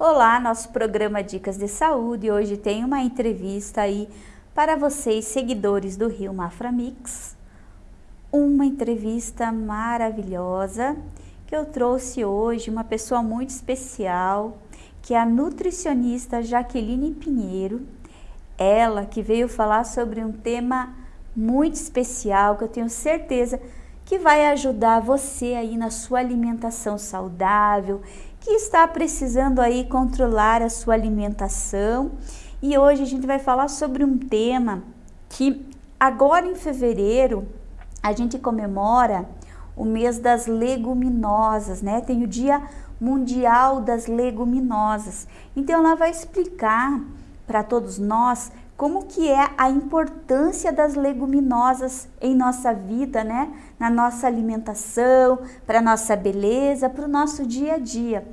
Olá, nosso programa Dicas de Saúde. Hoje tem uma entrevista aí para vocês, seguidores do Rio Mafra Mix. Uma entrevista maravilhosa que eu trouxe hoje, uma pessoa muito especial, que é a nutricionista Jaqueline Pinheiro. Ela que veio falar sobre um tema muito especial, que eu tenho certeza que vai ajudar você aí na sua alimentação saudável que está precisando aí controlar a sua alimentação. E hoje a gente vai falar sobre um tema que agora em fevereiro a gente comemora o mês das leguminosas, né? Tem o Dia Mundial das Leguminosas. Então ela vai explicar para todos nós como que é a importância das leguminosas em nossa vida, né? Na nossa alimentação, para nossa beleza, para o nosso dia a dia.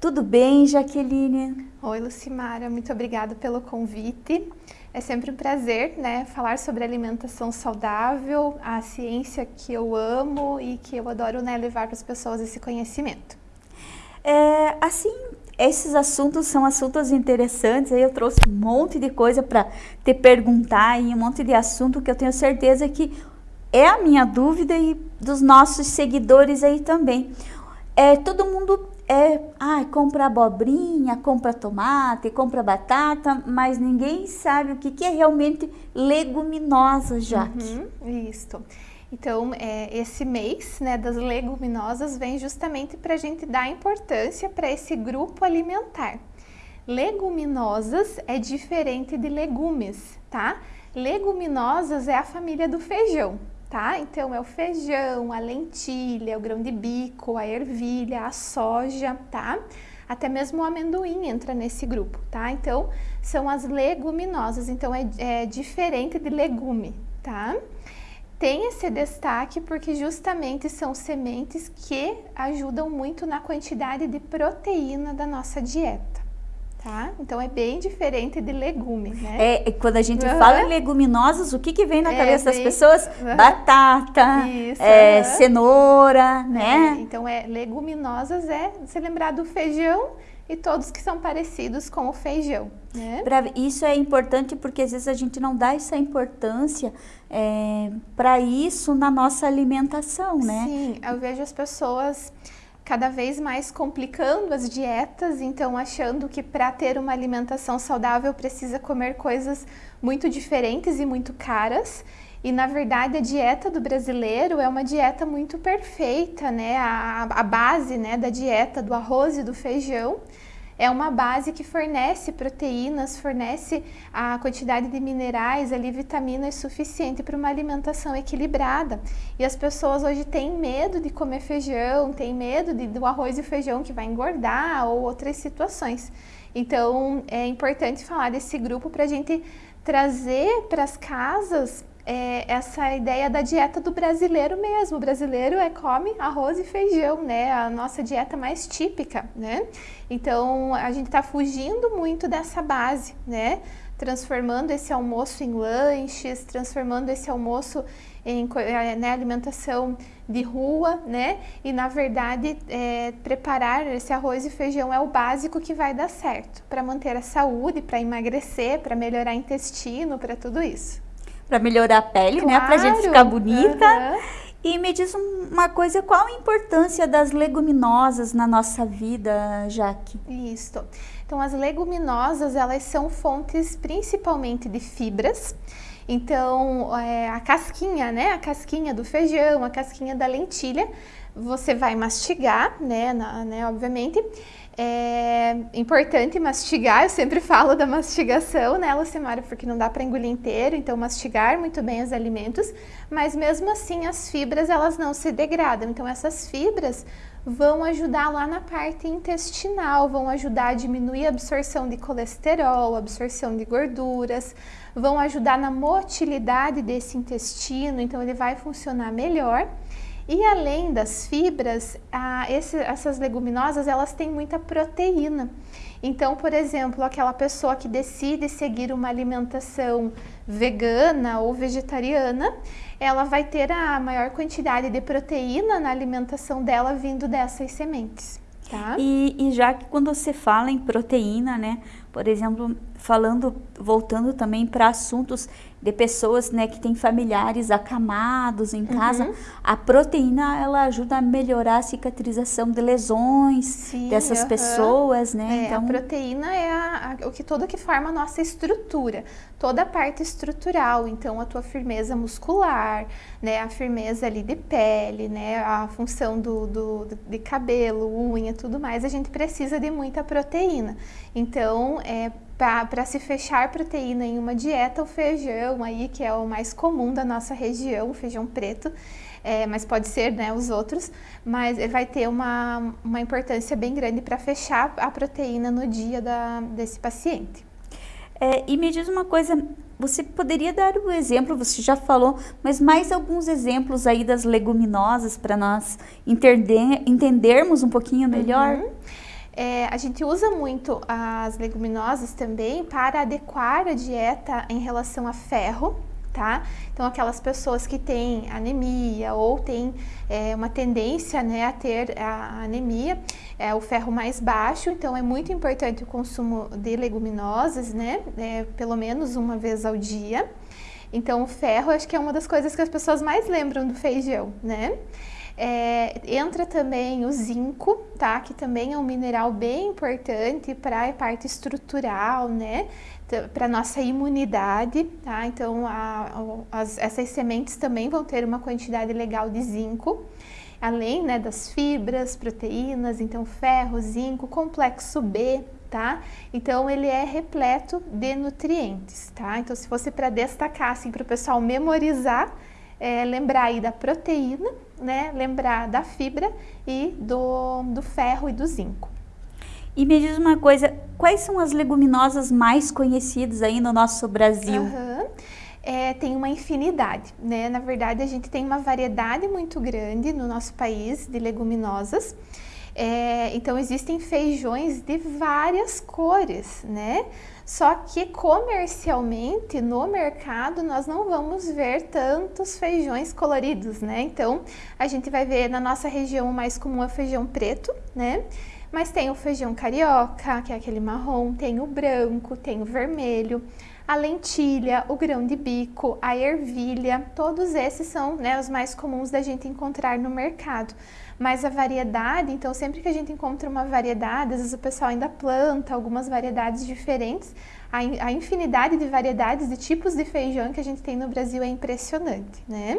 Tudo bem, Jaqueline? Oi, Lucimara, muito obrigada pelo convite. É sempre um prazer, né, falar sobre alimentação saudável, a ciência que eu amo e que eu adoro, né, levar para as pessoas esse conhecimento. É, assim, esses assuntos são assuntos interessantes, aí eu trouxe um monte de coisa para te perguntar e um monte de assunto que eu tenho certeza que é a minha dúvida e dos nossos seguidores aí também. É, todo mundo é, ah, compra abobrinha, compra tomate, compra batata, mas ninguém sabe o que, que é realmente leguminosa, já. Uhum. Então, é, esse mês né, das leguminosas vem justamente para a gente dar importância para esse grupo alimentar. Leguminosas é diferente de legumes, tá? Leguminosas é a família do feijão, tá? Então, é o feijão, a lentilha, o grão de bico, a ervilha, a soja, tá? Até mesmo o amendoim entra nesse grupo, tá? Então, são as leguminosas, então é, é diferente de legume, tá? Tem esse destaque porque justamente são sementes que ajudam muito na quantidade de proteína da nossa dieta. Tá? Então é bem diferente de legume, né? É, quando a gente uhum. fala em leguminosas, o que, que vem na é, cabeça bem... das pessoas? Uhum. Batata, Isso, é, uhum. cenoura, né? É, então é leguminosas é se lembrar do feijão e todos que são parecidos com o feijão. Né? Isso é importante porque às vezes a gente não dá essa importância é, para isso na nossa alimentação, né? Sim, eu vejo as pessoas cada vez mais complicando as dietas, então achando que para ter uma alimentação saudável precisa comer coisas muito diferentes e muito caras. E na verdade a dieta do brasileiro é uma dieta muito perfeita, né? A, a base né, da dieta do arroz e do feijão é uma base que fornece proteínas, fornece a quantidade de minerais, ali vitaminas suficiente para uma alimentação equilibrada. E as pessoas hoje têm medo de comer feijão, têm medo de, do arroz e feijão que vai engordar ou outras situações. Então é importante falar desse grupo para a gente trazer para as casas é, essa ideia da dieta do brasileiro mesmo. O brasileiro é come arroz e feijão, né? A nossa dieta mais típica, né? Então a gente está fugindo muito dessa base, né? Transformando esse almoço em lanches, transformando esse almoço em é, né, alimentação de rua, né? E na verdade é, preparar esse arroz e feijão é o básico que vai dar certo para manter a saúde, para emagrecer, para melhorar o intestino, para tudo isso para melhorar a pele, claro. né? Para a gente ficar bonita. Uhum. E me diz uma coisa, qual a importância das leguminosas na nossa vida, Jaque? Isso. Então, as leguminosas, elas são fontes principalmente de fibras. Então, é, a casquinha, né? A casquinha do feijão, a casquinha da lentilha, você vai mastigar, né? Na, né obviamente. É importante mastigar, eu sempre falo da mastigação, né, Lucimara, porque não dá para engolir inteiro, então mastigar muito bem os alimentos, mas mesmo assim as fibras elas não se degradam, então essas fibras vão ajudar lá na parte intestinal, vão ajudar a diminuir a absorção de colesterol, absorção de gorduras, vão ajudar na motilidade desse intestino, então ele vai funcionar melhor. E além das fibras, esse, essas leguminosas elas têm muita proteína. Então, por exemplo, aquela pessoa que decide seguir uma alimentação vegana ou vegetariana, ela vai ter a maior quantidade de proteína na alimentação dela vindo dessas sementes. Tá? E, e já que quando você fala em proteína, né? Por exemplo, falando, voltando também para assuntos de pessoas, né, que têm familiares acamados em casa, uhum. a proteína ela ajuda a melhorar a cicatrização de lesões Sim, dessas uhum. pessoas, né? É, então, a proteína é a, a, o que todo que forma a nossa estrutura, toda a parte estrutural, então a tua firmeza muscular, né, a firmeza ali de pele, né, a função do, do de cabelo, unha, tudo mais, a gente precisa de muita proteína. Então, é para se fechar proteína em uma dieta, o feijão aí, que é o mais comum da nossa região, o feijão preto, é, mas pode ser né, os outros, mas vai ter uma, uma importância bem grande para fechar a proteína no dia da, desse paciente. É, e me diz uma coisa, você poderia dar um exemplo, você já falou, mas mais alguns exemplos aí das leguminosas para nós entender, entendermos um pouquinho melhor? Uhum. É, a gente usa muito as leguminosas também para adequar a dieta em relação a ferro, tá? Então, aquelas pessoas que têm anemia ou têm é, uma tendência né, a ter a anemia, é o ferro mais baixo, então é muito importante o consumo de leguminosas, né? É, pelo menos uma vez ao dia. Então, o ferro acho que é uma das coisas que as pessoas mais lembram do feijão, né? É, entra também o zinco, tá? Que também é um mineral bem importante para a parte estrutural, né? Para nossa imunidade, tá? Então, a, as, essas sementes também vão ter uma quantidade legal de zinco, além né, das fibras, proteínas, então ferro, zinco, complexo B, tá? Então ele é repleto de nutrientes, tá? Então se fosse para destacar assim para o pessoal memorizar, é, lembrar aí da proteína, né? Lembrar da fibra e do, do ferro e do zinco. E me diz uma coisa, quais são as leguminosas mais conhecidas aí no nosso Brasil? Uhum. É, tem uma infinidade, né? Na verdade, a gente tem uma variedade muito grande no nosso país de leguminosas. É, então, existem feijões de várias cores, né? Só que comercialmente no mercado nós não vamos ver tantos feijões coloridos, né? Então a gente vai ver na nossa região o mais comum é o feijão preto, né? Mas tem o feijão carioca, que é aquele marrom, tem o branco, tem o vermelho, a lentilha, o grão de bico, a ervilha, todos esses são né, os mais comuns da gente encontrar no mercado. Mas a variedade, então sempre que a gente encontra uma variedade, às vezes o pessoal ainda planta algumas variedades diferentes, a, a infinidade de variedades, de tipos de feijão que a gente tem no Brasil é impressionante, né?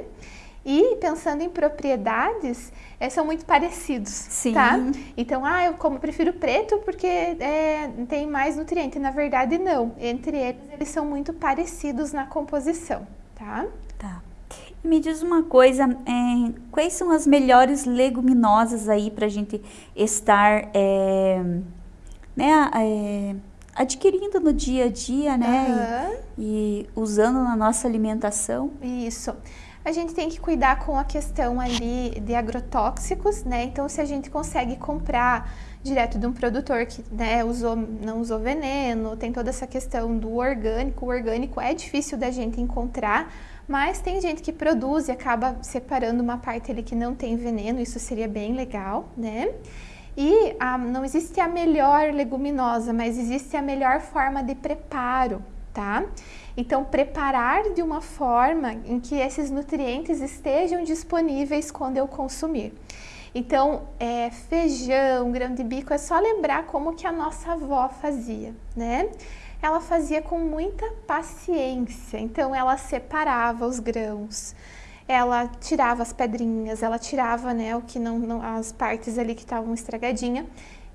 E pensando em propriedades, é, são muito parecidos, Sim. tá? Então, ah, eu como prefiro preto porque é, tem mais nutriente. Na verdade, não. Entre eles, eles são muito parecidos na composição, tá? Tá. Me diz uma coisa, é, quais são as melhores leguminosas aí para a gente estar é, né, é, adquirindo no dia a dia, né? Uhum. E, e, usando na nossa alimentação? Isso. A gente tem que cuidar com a questão ali de agrotóxicos, né? Então, se a gente consegue comprar direto de um produtor que né, usou, não usou veneno, tem toda essa questão do orgânico. O orgânico é difícil da gente encontrar, mas tem gente que produz e acaba separando uma parte ali que não tem veneno, isso seria bem legal, né? E a, não existe a melhor leguminosa, mas existe a melhor forma de preparo, tá? Então, preparar de uma forma em que esses nutrientes estejam disponíveis quando eu consumir. Então, é, feijão, grão de bico, é só lembrar como que a nossa avó fazia, né? Ela fazia com muita paciência. Então ela separava os grãos, ela tirava as pedrinhas, ela tirava né, o que não, não as partes ali que estavam estragadinha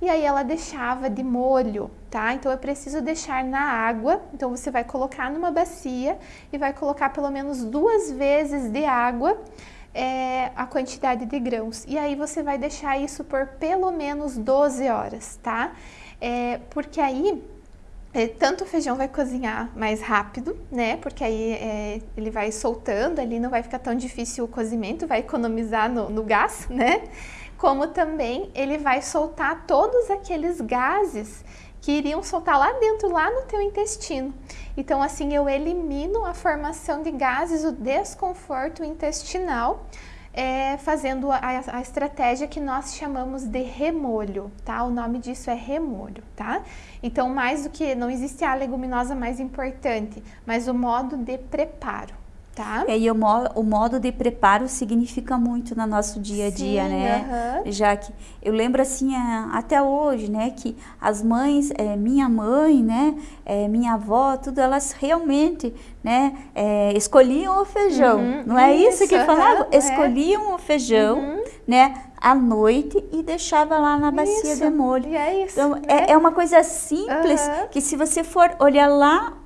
e aí ela deixava de molho, tá? Então eu preciso deixar na água. Então você vai colocar numa bacia e vai colocar pelo menos duas vezes de água é, a quantidade de grãos. E aí você vai deixar isso por pelo menos 12 horas, tá? É, porque aí tanto o feijão vai cozinhar mais rápido, né? Porque aí é, ele vai soltando ali, não vai ficar tão difícil o cozimento, vai economizar no, no gás, né? Como também ele vai soltar todos aqueles gases que iriam soltar lá dentro, lá no teu intestino. Então, assim, eu elimino a formação de gases, o desconforto intestinal é, fazendo a, a, estratégia que nós chamamos de remolho, tá? O nome disso é remolho, tá? Então, mais do que, não existe a leguminosa mais importante, mas o modo de preparo. Tá. É, e o, o modo de preparo significa muito no nosso dia a dia, Sim, né? Uhum. Já que eu lembro assim, até hoje, né, que as mães, é, minha mãe, né, é, minha avó, tudo, elas realmente, né, é, escolhiam o feijão. Uhum, não é isso, isso que uhum, falavam? Escolhiam o feijão, uhum. né, à noite e deixava lá na bacia isso. de molho. É isso. Então, né? é, é uma coisa simples que se você for olhar lá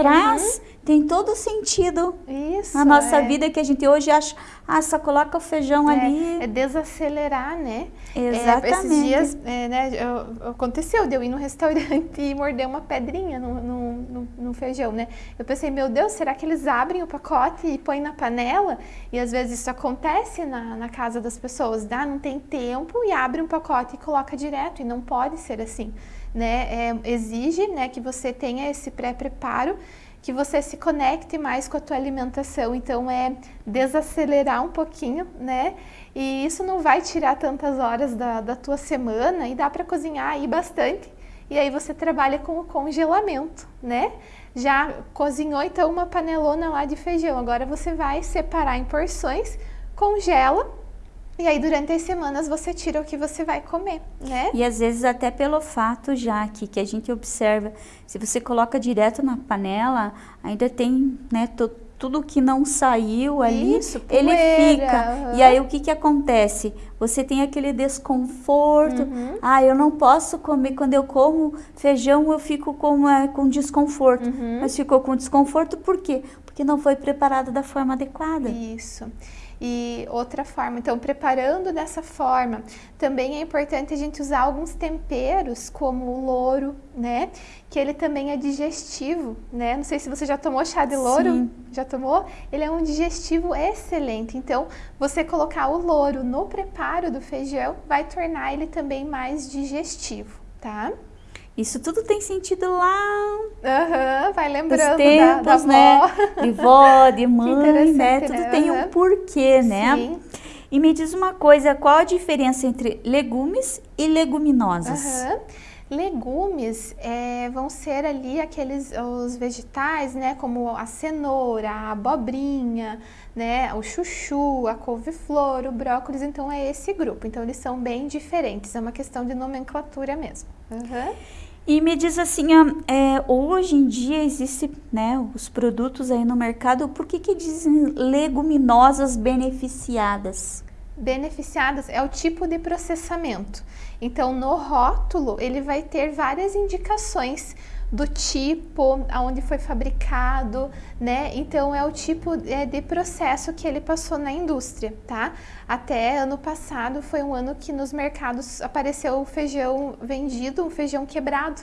atrás, uhum tem todo sentido Isso, na nossa é. vida que a gente hoje acha, ah, só coloca o feijão é, ali. É desacelerar, né? Exatamente. É, esses dias, é, né, eu, aconteceu de eu ir no restaurante e morder uma pedrinha no, no, no, no, feijão, né? Eu pensei, meu Deus, será que eles abrem o pacote e põem na panela? E às vezes isso acontece na, na casa das pessoas, dá, não tem tempo e abre um pacote e coloca direto, e não pode ser assim, né? É, exige, né, que você tenha esse pré-preparo que você se conecte mais com a tua alimentação. Então é desacelerar um pouquinho, né? E isso não vai tirar tantas horas da, da tua semana e dá para cozinhar aí bastante. E aí você trabalha com o congelamento, né? Já cozinhou então uma panelona lá de feijão. Agora você vai separar em porções, congela e aí, durante as semanas, você tira o que você vai comer, né? E às vezes até pelo fato, já que, que a gente observa, se você coloca direto na panela, ainda tem, né, tudo que não saiu ali, Isso, ele fica. Uhum. E aí o que que acontece? Você tem aquele desconforto. Uhum. Ah, eu não posso comer. Quando eu como feijão, eu fico com, é, com desconforto. Uhum. Mas ficou com desconforto por quê? Porque não foi preparado da forma adequada. Isso e outra forma. Então, preparando dessa forma, também é importante a gente usar alguns temperos, como o louro, né? Que ele também é digestivo, né? Não sei se você já tomou chá de louro. Sim. Já tomou? Ele é um digestivo excelente. Então, você colocar o louro no preparo do feijão vai tornar ele também mais digestivo, tá? Isso tudo tem sentido lá. Uhum, vai lembrando tempos, da, da né? De vó, de mãe, né? Tudo né? tem um porquê, né? Sim. E me diz uma coisa, qual a diferença entre legumes e leguminosas? Uhum. Legumes é, vão ser ali aqueles os vegetais, né, como a cenoura, a abobrinha, né, o chuchu, a couve-flor, o brócolis, então é esse grupo. Então eles são bem diferentes, é uma questão de nomenclatura mesmo. Uhum. E me diz assim, é, hoje em dia existe né, os produtos aí no mercado, por que, que dizem leguminosas beneficiadas? Beneficiadas é o tipo de processamento. Então, no rótulo, ele vai ter várias indicações do tipo, aonde foi fabricado, né? Então é o tipo é, de processo que ele passou na indústria, tá? Até ano passado foi um ano que nos mercados apareceu o feijão vendido, feijão quebrado,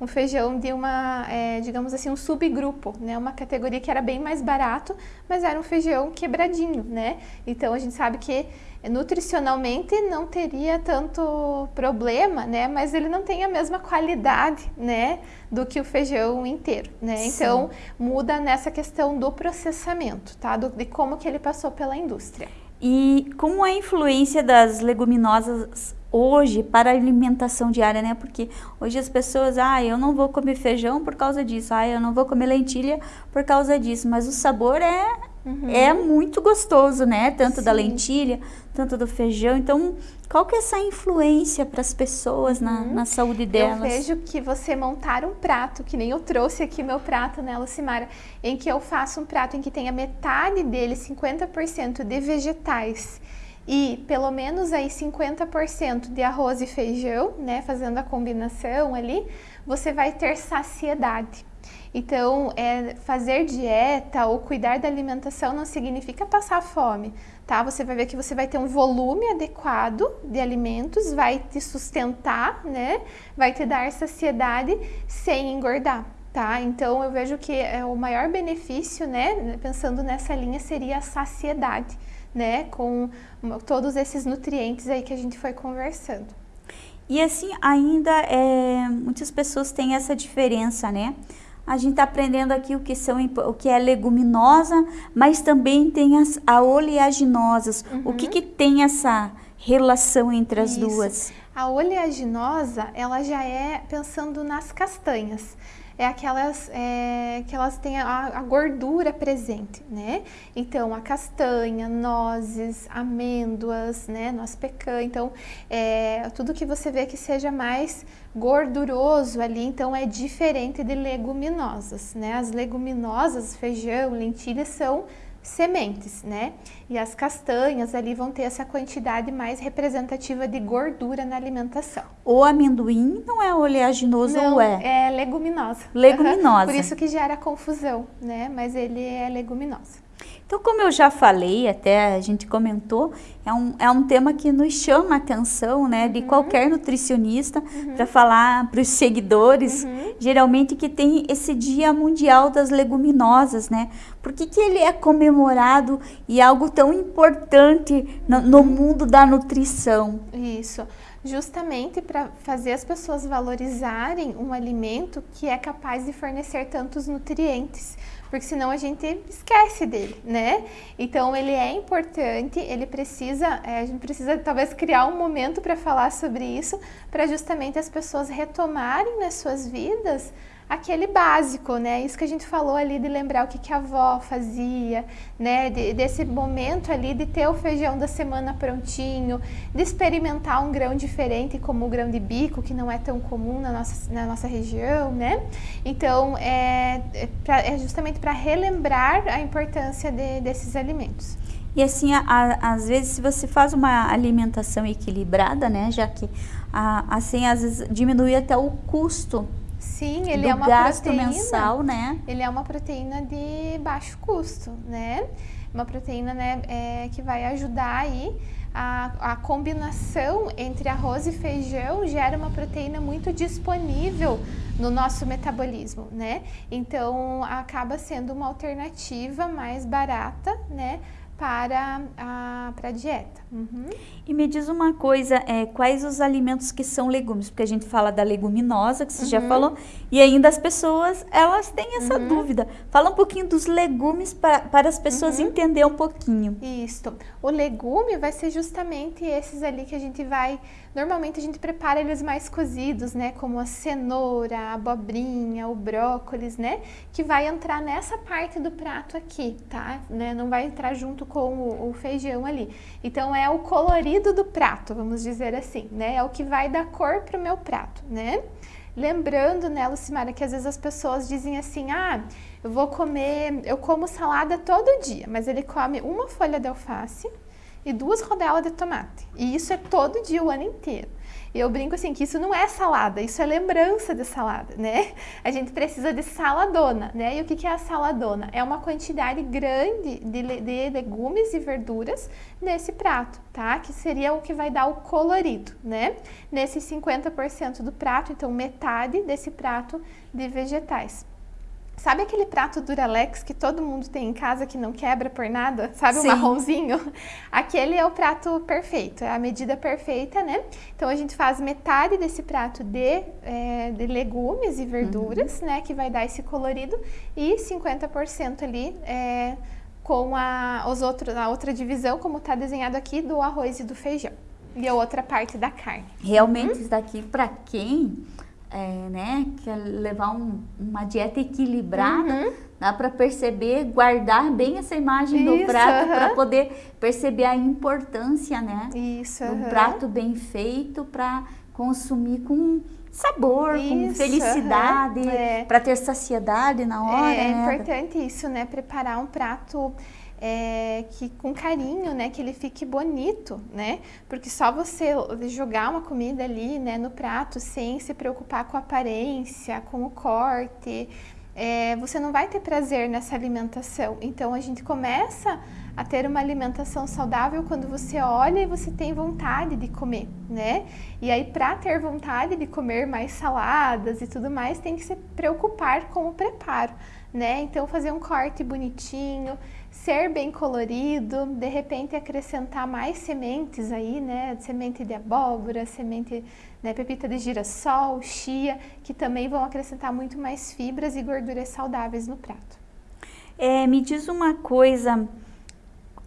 um feijão de uma, é, digamos assim, um subgrupo, né? Uma categoria que era bem mais barato, mas era um feijão quebradinho, né? Então a gente sabe que nutricionalmente não teria tanto problema, né? Mas ele não tem a mesma qualidade, né? Do que o feijão inteiro, né? Sim. Então muda nessa questão do processamento, tá? Do, de como que ele passou pela indústria. E como a influência das leguminosas hoje para a alimentação diária, né? Porque hoje as pessoas, ah, eu não vou comer feijão por causa disso, ah, eu não vou comer lentilha por causa disso, mas o sabor é Uhum. É muito gostoso, né? Tanto Sim. da lentilha, tanto do feijão. Então, qual que é essa influência para as pessoas uhum. na, na saúde delas? Eu vejo que você montar um prato, que nem eu trouxe aqui meu prato, né, Lucimara? Em que eu faço um prato em que tenha metade dele, 50% de vegetais e pelo menos aí 50% de arroz e feijão, né, fazendo a combinação ali, você vai ter saciedade. Então, é, fazer dieta ou cuidar da alimentação não significa passar fome, tá? Você vai ver que você vai ter um volume adequado de alimentos, vai te sustentar, né? Vai te dar saciedade sem engordar. Tá? Então eu vejo que é o maior benefício, né, pensando nessa linha, seria a saciedade, né, com todos esses nutrientes aí que a gente foi conversando. E assim, ainda é, muitas pessoas têm essa diferença, né? A gente está aprendendo aqui o que, são, o que é leguminosa, mas também tem as a oleaginosas. Uhum. O que, uhum. que tem essa relação entre as Isso. duas? A oleaginosa, ela já é pensando nas castanhas é aquelas é, que elas têm a, a, gordura presente, né? Então, a castanha, nozes, amêndoas, né? Noz pecan. Então, é, tudo que você vê que seja mais gorduroso ali, então é diferente de leguminosas, né? As leguminosas, feijão, lentilhas, são sementes, né? E as castanhas ali vão ter essa quantidade mais representativa de gordura na alimentação. O amendoim não é oleaginoso não, ou é? é leguminosa. Leguminosa. Por isso que gera confusão, né? Mas ele é leguminosa. Então, como eu já falei, até a gente comentou, é um, é um tema que nos chama a atenção, né, de uhum. qualquer nutricionista, uhum. para falar para os seguidores, uhum. geralmente que tem esse Dia Mundial das Leguminosas, né? Por que, que ele é comemorado e algo tão importante no, no mundo da nutrição? Isso justamente para fazer as pessoas valorizarem um alimento que é capaz de fornecer tantos nutrientes porque senão a gente esquece dele, né? Então ele é importante, ele precisa, é, a gente precisa talvez criar um momento para falar sobre isso, para justamente as pessoas retomarem nas suas vidas aquele básico, né? Isso que a gente falou ali de lembrar o que, que a avó fazia, né? De, desse momento ali de ter o feijão da semana prontinho, de experimentar um grão diferente como o grão de bico, que não é tão comum na nossa, na nossa região, né? Então, é, é, pra, é justamente para relembrar a importância de, desses alimentos. E assim, a, a, às vezes, se você faz uma alimentação equilibrada, né? Já que, a, assim, às vezes diminui até o custo Sim, ele é uma gasto proteína, mensal, né? Ele é uma proteína de baixo custo, né? Uma proteína né, é, que vai ajudar aí a, a, combinação entre arroz e feijão gera uma proteína muito disponível no nosso metabolismo, né? Então acaba sendo uma alternativa mais barata, né? Para a, para a dieta. Uhum. E me diz uma coisa, é, quais os alimentos que são legumes? Porque a gente fala da leguminosa, que você uhum. já falou, e ainda as pessoas, elas têm essa uhum. dúvida. Fala um pouquinho dos legumes para, para as pessoas uhum. entenderem um pouquinho. Isso. O legume vai ser justamente esses ali que a gente vai... Normalmente a gente prepara eles mais cozidos, né? Como a cenoura, a abobrinha, o brócolis, né? Que vai entrar nessa parte do prato aqui, tá? Né? Não vai entrar junto com o, o feijão ali. Então é o colorido do prato, vamos dizer assim, né? É o que vai dar cor para o meu prato, né? Lembrando, né, Lucimara, que às vezes as pessoas dizem assim, ah, eu vou comer, eu como salada todo dia, mas ele come uma folha de alface e duas rodelas de tomate. E isso é todo dia, o ano inteiro. E eu brinco assim que isso não é salada, isso é lembrança de salada, né? A gente precisa de saladona, né? E o que é a saladona? É uma quantidade grande de, de legumes e verduras nesse prato, tá? Que seria o que vai dar o colorido, né? Nesse 50% do prato, então metade desse prato de vegetais. Sabe aquele prato Duralex que todo mundo tem em casa que não quebra por nada? Sabe Sim. o marronzinho? Aquele é o prato perfeito, é a medida perfeita, né? Então a gente faz metade desse prato de, é, de legumes e verduras, uhum. né? Que vai dar esse colorido e 50% ali é, com a, os outros, a outra divisão, como está desenhado aqui, do arroz e do feijão. E a outra parte da carne. Realmente, uhum. isso daqui, para quem é, né, quer é levar um, uma dieta equilibrada, uhum. dá para perceber, guardar bem essa imagem Isso, do prato para poder perceber a importância, né, Isso, do prato bem feito para consumir com sabor, isso, com felicidade, é. para ter saciedade na hora. É, é né? importante isso, né? Preparar um prato é, que com carinho, né, que ele fique bonito, né? Porque só você jogar uma comida ali, né, no prato sem se preocupar com a aparência, com o corte, é, você não vai ter prazer nessa alimentação. Então a gente começa a ter uma alimentação saudável quando você olha e você tem vontade de comer, né? E aí, para ter vontade de comer mais saladas e tudo mais, tem que se preocupar com o preparo, né? Então, fazer um corte bonitinho, ser bem colorido, de repente acrescentar mais sementes aí, né? Semente de abóbora, semente, né? Pepita de girassol, chia, que também vão acrescentar muito mais fibras e gorduras saudáveis no prato. É, me diz uma coisa,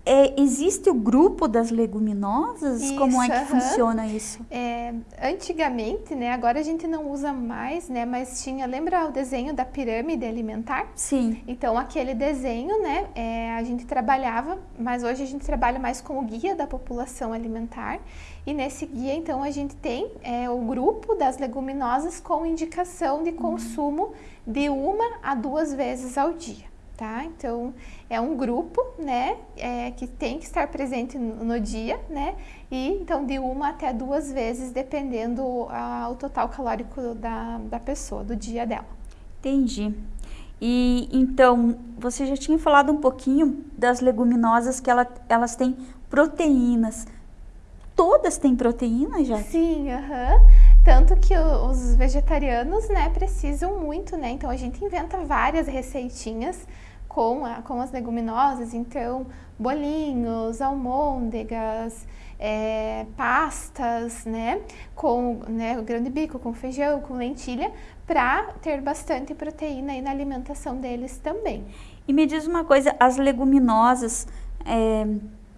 é, existe o grupo das leguminosas? Isso, Como é que funciona isso? É, antigamente, né? Agora a gente não usa mais, né? Mas tinha, lembra o desenho da pirâmide alimentar? Sim. Então aquele desenho, né? É, a gente trabalhava, mas hoje a gente trabalha mais com o guia da população alimentar. E nesse guia, então, a gente tem é, o grupo das leguminosas com indicação de consumo de uma a duas vezes ao dia tá? Então, é um grupo, né, é, que tem que estar presente no, no, dia, né? E então de uma até duas vezes, dependendo a, o total calórico da, da pessoa, do dia dela. Entendi. E então, você já tinha falado um pouquinho das leguminosas que ela, elas têm proteínas. Todas têm proteína já? Sim, aham. Uhum. Tanto que os vegetarianos, né, precisam muito, né? Então a gente inventa várias receitinhas com, a, com as leguminosas, então bolinhos, almôndegas, é, pastas, né, com né, o grão de bico, com feijão, com lentilha, para ter bastante proteína aí na alimentação deles também. E me diz uma coisa, as leguminosas, é,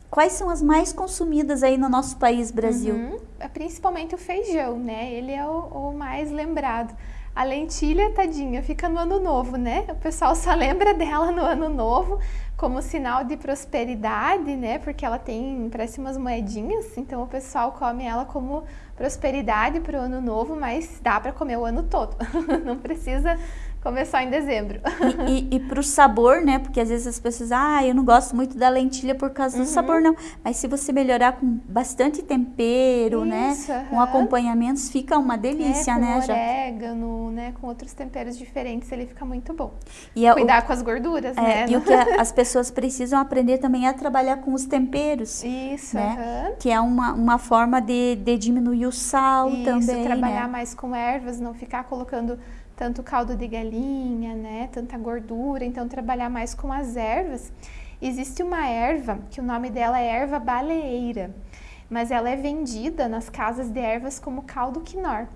quais são as mais consumidas aí no nosso país, Brasil? Uhum, é principalmente o feijão, né, ele é o, o mais lembrado. A lentilha, tadinha, fica no ano novo, né? O pessoal só lembra dela no ano novo como sinal de prosperidade, né? Porque ela tem, parece umas moedinhas, então o pessoal come ela como prosperidade para o ano novo, mas dá para comer o ano todo. Não precisa Começar em dezembro. E, e, e para o sabor, né? Porque às vezes as pessoas, ah, eu não gosto muito da lentilha por causa uhum. do sabor, não. Mas se você melhorar com bastante tempero, né, Isso, né? Uhum. Com acompanhamentos, fica uma delícia, é, com né? orégano, né? Com outros temperos diferentes, ele fica muito bom. E é Cuidar o, com as gorduras, é, né? E o que as pessoas precisam aprender também é trabalhar com os temperos. Isso, né? Uhum. Que é uma, uma forma de, de diminuir o sal Isso, também. trabalhar né? mais com ervas, não ficar colocando tanto caldo de galinha, né, tanta gordura, então trabalhar mais com as ervas. Existe uma erva que o nome dela é erva baleeira, mas ela é vendida nas casas de ervas como caldo quinor,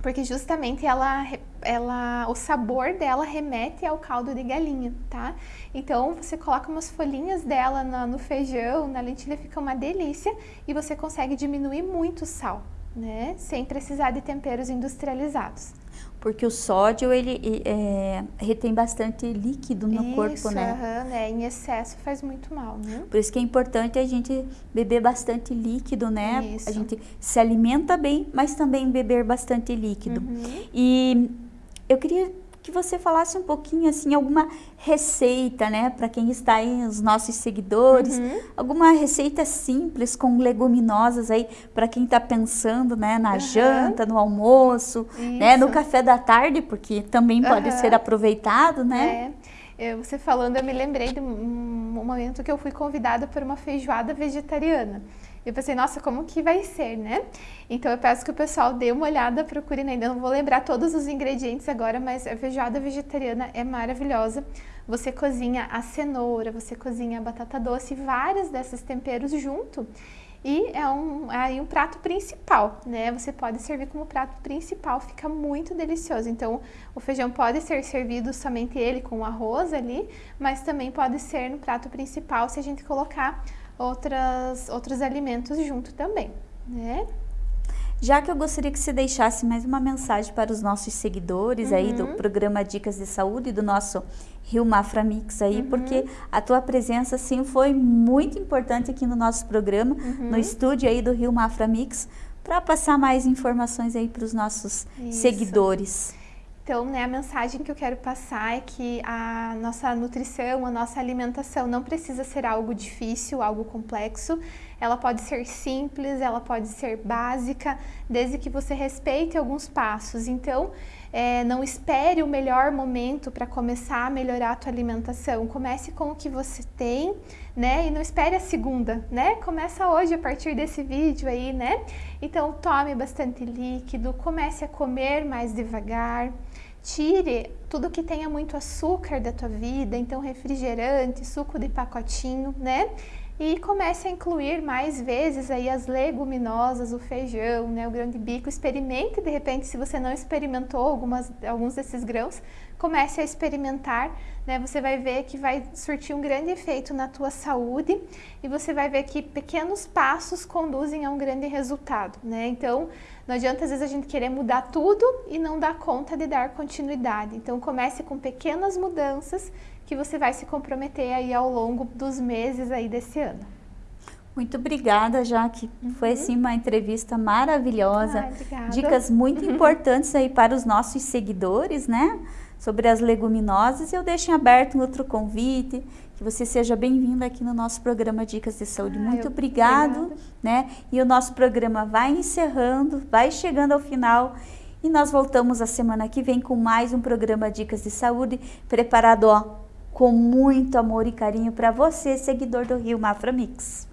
porque justamente ela, ela, o sabor dela remete ao caldo de galinha, tá? Então você coloca umas folhinhas dela no, feijão, na lentilha, fica uma delícia e você consegue diminuir muito o sal, né? Sem precisar de temperos industrializados porque o sódio ele é, retém bastante líquido no isso, corpo, né? Uhum, né? Em excesso faz muito mal, né? Por isso que é importante a gente beber bastante líquido, né? Isso. A gente se alimenta bem, mas também beber bastante líquido. Uhum. E eu queria que você falasse um pouquinho assim alguma receita, né, para quem está aí os nossos seguidores, uhum. alguma receita simples com leguminosas aí para quem está pensando, né, na uhum. janta, no almoço, Isso. né, no café da tarde, porque também pode ser aproveitado, né? É. Eu, você falando, eu me lembrei de um momento que eu fui convidada para uma feijoada vegetariana. Eu pensei, nossa, como que vai ser, né? Então eu peço que o pessoal dê uma olhada, procure, ainda não vou lembrar todos os ingredientes agora, mas a feijoada vegetariana é maravilhosa. Você cozinha a cenoura, você cozinha a batata doce, vários desses temperos junto. E é um, é aí um prato principal, né? Você pode servir como prato principal, fica muito delicioso. Então, o feijão pode ser servido somente ele com arroz ali, mas também pode ser no prato principal se a gente colocar outras, outros alimentos junto também, né? Já que eu gostaria que você deixasse mais uma mensagem para os nossos seguidores uhum. aí do uhum. programa Dicas de Saúde do nosso Rio Mafra Mix aí, uhum. porque a tua presença sim foi muito importante aqui no nosso programa, uhum. no estúdio aí do Rio Mafra Mix, para passar mais informações aí para os nossos Isso. seguidores. Então, né, a mensagem que eu quero passar é que a nossa nutrição, a nossa alimentação não precisa ser algo difícil, algo complexo. Ela pode ser simples, ela pode ser básica, desde que você respeite alguns passos. Então, é, não espere o melhor momento para começar a melhorar a tua alimentação. Comece com o que você tem, né? E não espere a segunda, né? Começa hoje a partir desse vídeo aí, né? Então tome bastante líquido, comece a comer mais devagar. Tire tudo que tenha muito açúcar da tua vida, então refrigerante, suco de pacotinho, né? E comece a incluir mais vezes aí as leguminosas, o feijão, né, o grão de bico. Experimente, de repente, se você não experimentou algumas, alguns desses grãos, comece a experimentar, né? Você vai ver que vai surtir um grande efeito na tua saúde e você vai ver que pequenos passos conduzem a um grande resultado, né? Então, não adianta às vezes a gente querer mudar tudo e não dar conta de dar continuidade. Então, comece com pequenas mudanças que você vai se comprometer aí ao longo dos meses aí desse ano. Muito obrigada, Jaque. Uhum. Foi assim uma entrevista maravilhosa. Ai, Dicas muito uhum. importantes aí para os nossos seguidores, né? Sobre as leguminosas. Eu deixo em aberto um outro convite, que você seja bem-vindo aqui no nosso programa Dicas de Saúde. muito obrigado, obrigada. né? E o nosso programa vai encerrando, vai chegando ao final. E nós voltamos a semana que vem com mais um programa Dicas de Saúde, preparado ó, com muito amor e carinho para você, seguidor do Rio Mafra Mix.